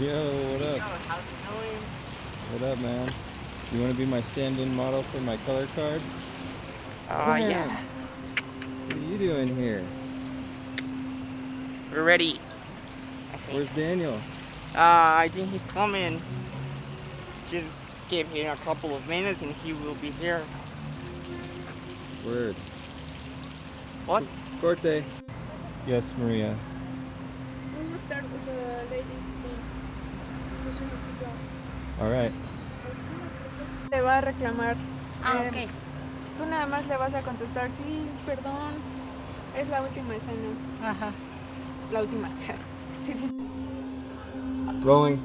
Yo, what up? how's it going? What up, man? You want to be my stand-in model for my color card? Uh, Man, yeah. What are you doing here? We're ready. Where's Daniel? Uh, I think he's coming. Just give him a couple of minutes and he will be here. Word. What? Corte. Yes, Maria. All right. Te va a reclamar. Ah, Eh, ok. Tú nada más le vas a contestar, sí, perdón. Es la última escena. Ajá. La última. Rolling.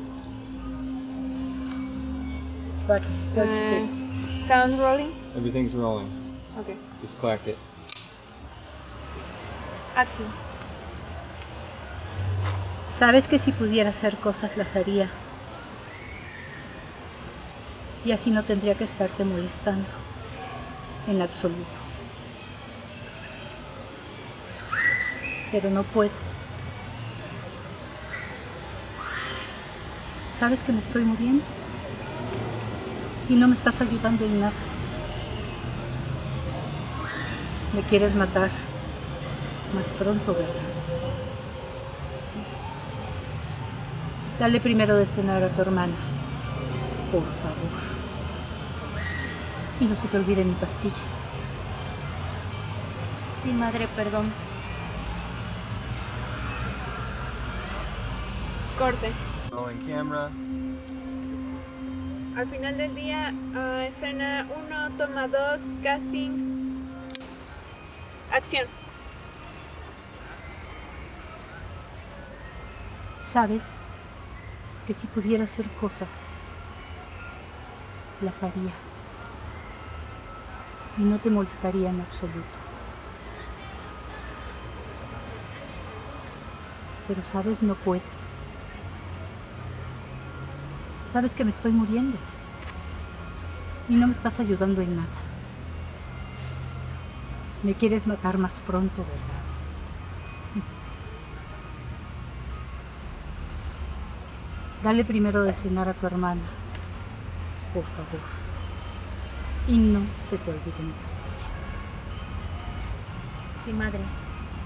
But, Eh, sound rolling. Everything's rolling. Ok. Just clack it. Action. Sabes que si pudiera hacer cosas las haría. Y así no tendría que estarte molestando. En absoluto. Pero no puedo. Sabes que me estoy muriendo. Y no me estás ayudando en nada. Me quieres matar. Más pronto, ¿verdad? Dale primero de cenar a tu hermana, por favor. Y no se te olvide mi pastilla. Sí, madre, perdón. Corte. Rolling camera. Al final del día, ah, escena 1, toma 2, casting. Acción. Sabes que si pudiera hacer cosas, las haría. Y no te molestaría en absoluto. Pero sabes, no puedo. Sabes que me estoy muriendo. Y no me estás ayudando en nada. Me quieres matar más pronto, ¿verdad? Dale primero de cenar a tu hermana, por favor. Y no se te olvide mi pastilla. Sí, madre.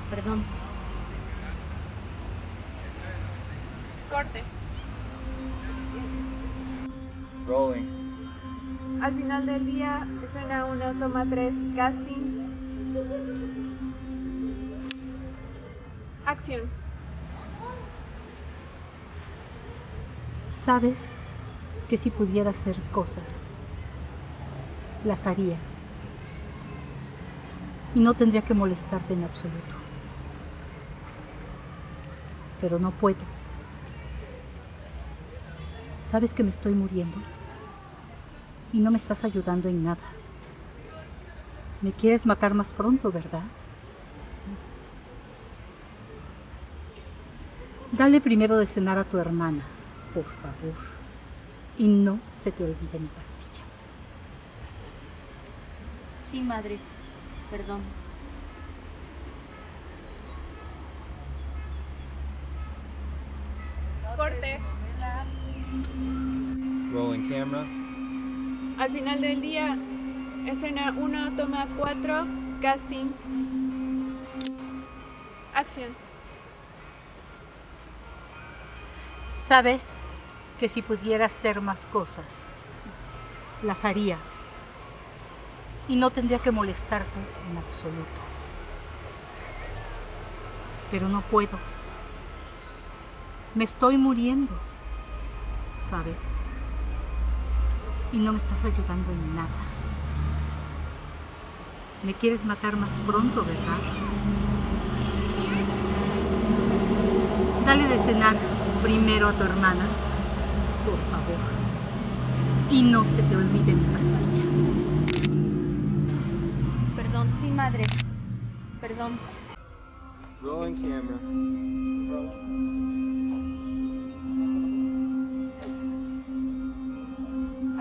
Perdón. Corte. Rolling. Al final del día, escena 1, toma 3, casting. Acción. Sabes que si pudiera hacer cosas, las haría. Y no tendría que molestarte en absoluto. Pero no puedo. Sabes que me estoy muriendo. Y no me estás ayudando en nada. Me quieres matar más pronto, ¿verdad? Dale primero de cenar a tu hermana, por favor. Y no se te olvide mi pastilla. Sí, madre. Perdón. Corte. Rolling camera. Al final del día, escena 1, toma 4, casting. Acción. Sabes que si pudiera hacer más cosas, las haría. Y no tendría que molestarte en absoluto. Pero no puedo. Me estoy muriendo. ¿Sabes? Y no me estás ayudando en nada. Me quieres matar más pronto, ¿verdad? Dale de cenar primero a tu hermana, por favor. Y no se te olvide mi pastilla. Perdón, sí, madre. Perdón. Rolling camera.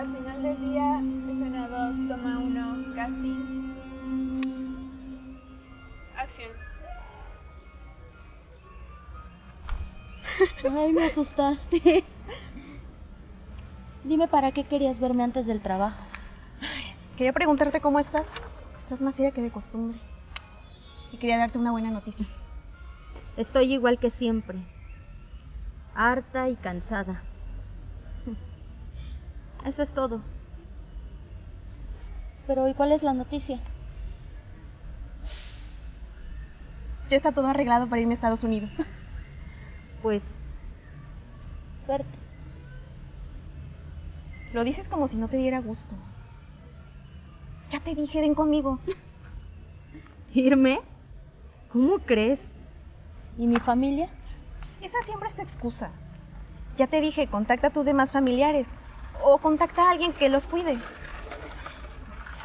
Al final del día, escena 2, toma 1, casting. Acción. Ay, me asustaste. Dime para qué querías verme antes del trabajo. Quería preguntarte cómo estás. Estás más seria que de costumbre. Y quería darte una buena noticia. Estoy igual que siempre. Harta y cansada. Eso es todo. Pero ¿y cuál es la noticia? Ya está todo arreglado para irme a Estados Unidos. Pues... Suerte. Lo dices como si no te diera gusto. Ya te dije, ven conmigo. ¿Irme? ¿Cómo crees? ¿Y mi familia? Esa siempre es tu excusa. Ya te dije, contacta a tus demás familiares. O contacta a alguien que los cuide.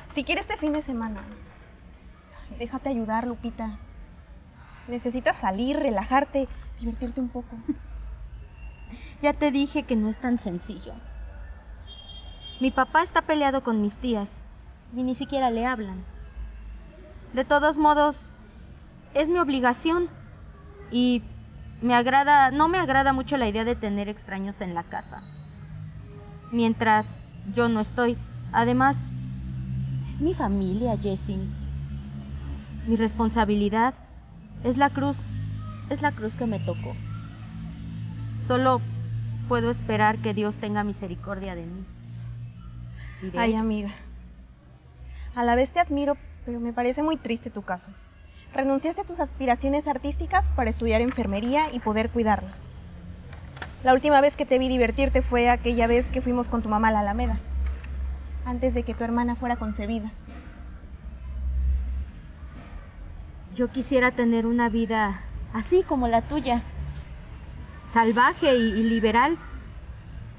Si quieres este fin de semana, déjate ayudar, Lupita. Necesitas salir, relajarte, divertirte un poco. Ya te dije que no es tan sencillo. Mi papá está peleado con mis tías y ni siquiera le hablan. De todos modos, es mi obligación y me agrada, no me agrada mucho la idea de tener extraños en la casa. Mientras yo no estoy. Además, es mi familia, Jessie. Mi responsabilidad es la cruz, es la cruz que me tocó. Solo puedo esperar que Dios tenga misericordia de mí. Ay, amiga. A la vez te admiro, pero me parece muy triste tu caso. Renunciaste a tus aspiraciones artísticas para estudiar enfermería y poder cuidarlos. La última vez que te vi divertirte fue aquella vez que fuimos con tu mamá a la Alameda, antes de que tu hermana fuera concebida. Yo quisiera tener una vida así como la tuya, salvaje y, y liberal,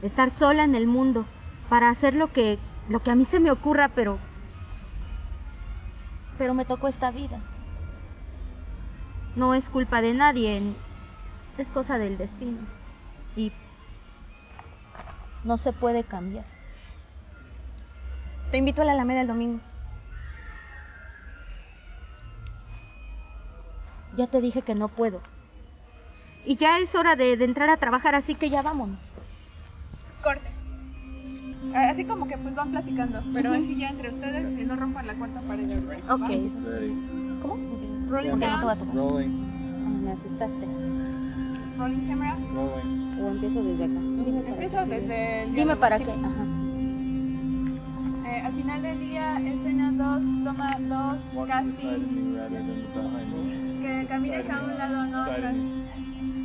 estar sola en el mundo para hacer lo que, lo que a mí se me ocurra, pero, pero me tocó esta vida. No es culpa de nadie, es cosa del destino y no se puede cambiar. Te invito a la Alameda el domingo. Ya te dije que no puedo. Y ya es hora de, de entrar a trabajar, así que ya vámonos. Corte. Ah, Así como que pues van platicando, pero así ya entre ustedes y no rompan la cuarta pared del. Ok. ¿Cómo? Rolling a tocar. Rolling. Me asustaste. rolling camera. Rolling. O empiezo desde acá. Dime para Empiezo qué. desde el Dime para qué. Ajá. Eh, al final del día, escena 2, toma 2, Walk to the side of casting. Que camines a un lado, no atrás. of me.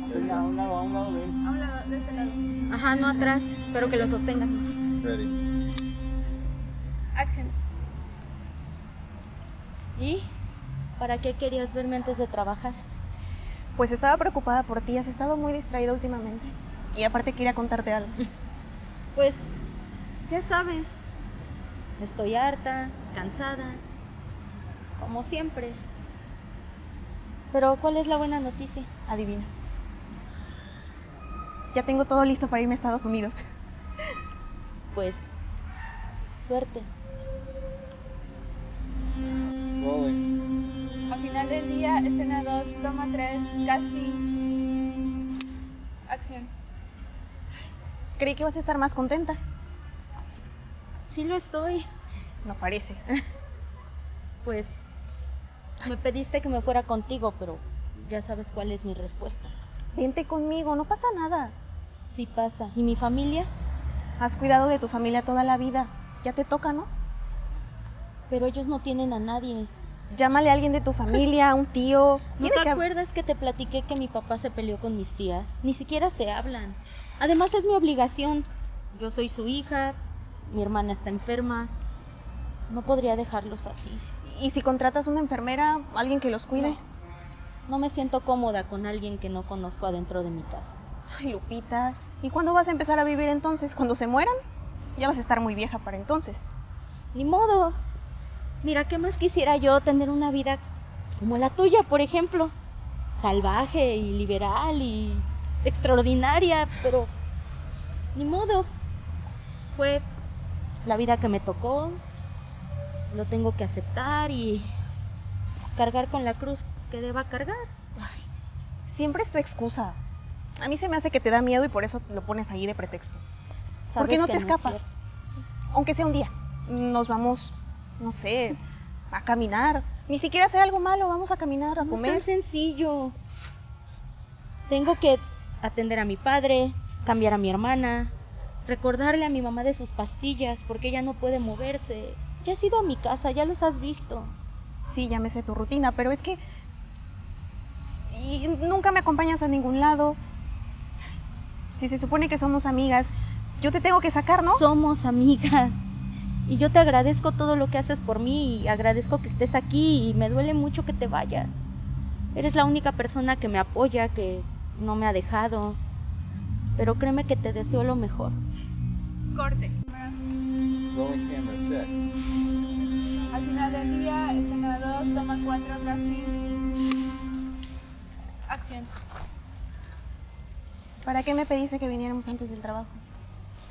There you go. A un lado, de este lado. Ajá, no atrás, pero que lo sostengas. Ready. Acción. ¿Y para qué querías verme antes de trabajar? Pues estaba preocupada por ti, has estado muy distraída últimamente. Y aparte quería contarte algo. Pues, ya sabes, estoy harta, cansada, como siempre. Pero, ¿cuál es la buena noticia? Adivina. Ya tengo todo listo para irme a Estados Unidos. Pues, suerte. Rolling. Al final del día, escena 2, toma 3, casting. Acción. Creí que ibas a estar más contenta. Sí lo estoy. No parece. Pues, me pediste que me fuera contigo, pero ya sabes cuál es mi respuesta. Vente conmigo, no pasa nada. Sí pasa. ¿Y mi familia? Has cuidado de tu familia toda la vida. Ya te toca, ¿no? Pero ellos no tienen a nadie. Llámale a alguien de tu familia, a un tío. ¿No te que acuerdas que te platiqué que mi papá se peleó con mis tías? Ni siquiera se hablan. Además es mi obligación. Yo soy su hija, mi hermana está enferma. No podría dejarlos así. Y si contratas una enfermera, alguien que los cuide. No me siento cómoda con alguien que no conozco adentro de mi casa. Ay, Lupita. ¿Y cuándo vas a empezar a vivir entonces? ¿Cuando se mueran? Ya vas a estar muy vieja para entonces. Ni modo. Mira, ¿qué más quisiera yo tener una vida como la tuya, por ejemplo? Salvaje y liberal y extraordinaria, pero ni modo. Fue la vida que me tocó. Lo tengo que aceptar y cargar con la cruz que deba cargar. Siempre es tu excusa. A mí se me hace que te da miedo y por eso lo pones ahí de pretexto. ¿Por qué no te es escapas? Aunque sea un día. Nos vamos, no sé, a caminar. Ni siquiera hacer algo malo, vamos a caminar, a No es comer. tan sencillo. Tengo que atender a mi padre, cambiar a mi hermana, recordarle a mi mamá de sus pastillas porque ella no puede moverse. Ya has ido a mi casa, ya los has visto. Sí, ya me sé tu rutina, pero es que... Y nunca me acompañas a ningún lado. Si se supone que somos amigas, yo te tengo que sacar, ¿no? Somos amigas. Y yo te agradezco todo lo que haces por mí y agradezco que estés aquí y me duele mucho que te vayas. Eres la única persona que me apoya, que no me ha dejado. Pero créeme que te deseo lo mejor. Corte. Al final del día, escena 2, toma 4, casting. Acción. ¿Para qué me pediste que viniéramos antes del trabajo?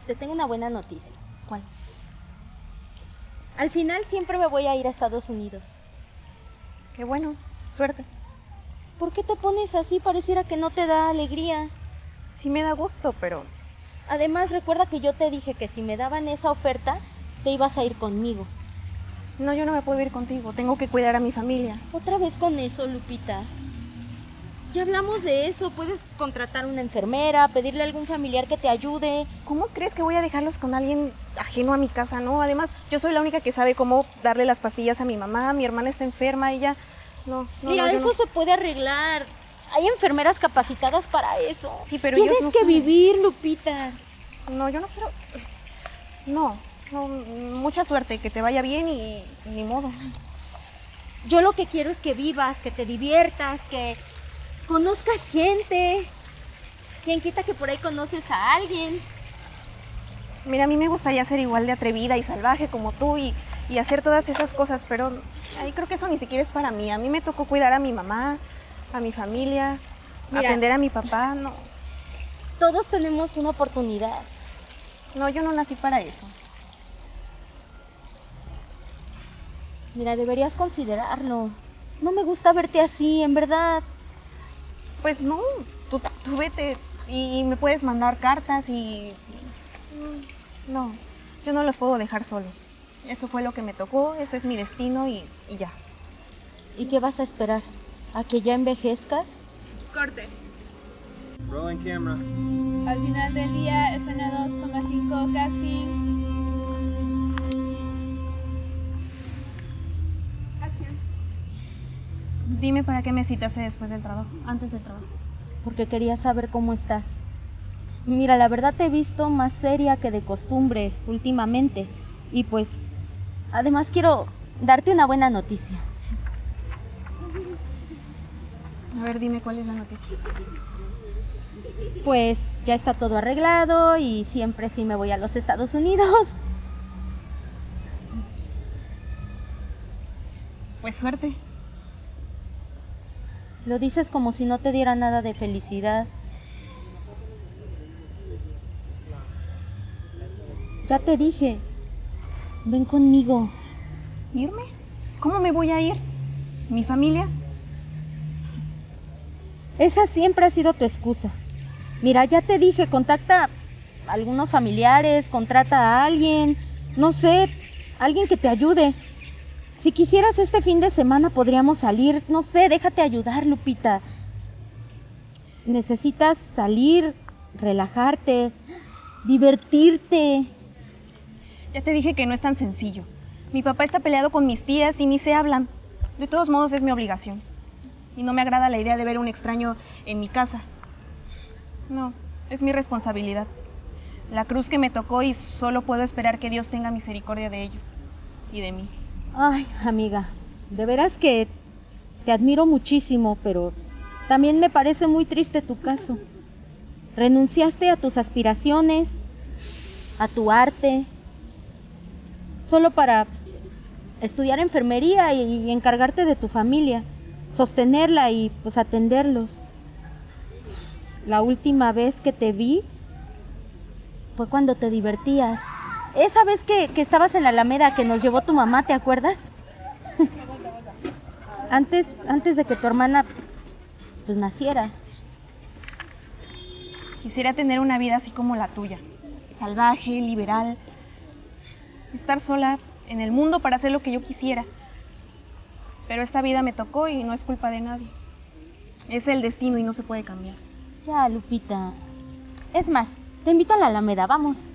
Te tengo una buena noticia. ¿Cuál? Al final siempre me voy a ir a Estados Unidos. Qué bueno, suerte. ¿Por qué te pones así? Pareciera que no te da alegría. Sí me da gusto, pero Además, recuerda que yo te dije que si me daban esa oferta, te ibas a ir conmigo. no, yo no me puedo ir contigo. Tengo que cuidar a mi familia. Otra vez con eso, Lupita. Ya hablamos de eso. Puedes contratar una enfermera, pedirle a algún familiar que te ayude. ¿Cómo crees que voy a dejarlos con alguien ajeno a mi casa, no? Además, yo soy la única que sabe cómo darle las pastillas a mi mamá. Mi hermana está enferma, ella... No, no, Mira, no, eso no. se puede arreglar. Hay enfermeras capacitadas para eso. Sí, pero Tienes ellos que vivir, Lupita. No, yo no quiero... No, no, mucha suerte, que te vaya bien y, y ni modo. Yo lo que quiero es que vivas, que te diviertas, que conozcas gente. ¿Quién quita que por ahí conoces a alguien? Mira, a mí me gustaría ser igual de atrevida y salvaje como tú y, y hacer todas esas cosas, pero ay, creo que eso ni siquiera es para mí. A mí me tocó cuidar a mi mamá, a mi familia, Mira. atender a mi papá. No, Todos tenemos una oportunidad. no, yo no nací para eso. Mira, deberías considerarlo. No me gusta verte así, en verdad. Pues no, tú, tú vete y me puedes mandar cartas y... mm, No, yo no los puedo dejar solos. Eso fue lo que me tocó, ese es mi destino y, y ya. ¿Y qué vas a esperar? ¿A que ya envejezcas? Corte. Rolling camera. Al final del día, escena 2, toma 5, casting. Dime para qué me citaste después del trabajo, antes del trabajo. Porque quería saber cómo estás. Mira, la verdad te he visto más seria que de costumbre últimamente. Y pues, además quiero darte una buena noticia. A ver, dime cuál es la noticia. Pues ya está todo arreglado y siempre sí me voy a los Estados Unidos. Pues suerte. Lo dices como si no te diera nada de felicidad. Ya te dije, ven conmigo. ¿Irme? ¿Cómo me voy a ir? ¿Mi familia? Esa siempre ha sido tu excusa. Mira, ya te dije, contacta a algunos familiares, contrata a alguien, no sé, alguien que te ayude. Si quisieras este fin de semana podríamos salir, no sé, déjate ayudar, Lupita. Necesitas salir, relajarte, divertirte. Ya te dije que no es tan sencillo. Mi papá está peleado con mis tías y ni se hablan. De todos modos es mi obligación. Y no me agrada la idea de ver a un extraño en mi casa. No, es mi responsabilidad. La cruz que me tocó y solo puedo esperar que Dios tenga misericordia de ellos y de mí. Ay, amiga, de veras que te admiro muchísimo, pero también me parece muy triste tu caso. Renunciaste a tus aspiraciones, a tu arte, solo para estudiar enfermería y, encargarte de tu familia, sostenerla y pues atenderlos. La última vez que te vi fue cuando te divertías. Esa vez que, que estabas en la Alameda que nos llevó tu mamá, ¿te acuerdas? antes, antes de que tu hermana pues naciera. Quisiera tener una vida así como la tuya, salvaje, liberal. Estar sola en el mundo para hacer lo que yo quisiera. Pero esta vida me tocó y no es culpa de nadie. Es el destino y no se puede cambiar. Ya, Lupita. Es más, te invito a la Alameda, vamos.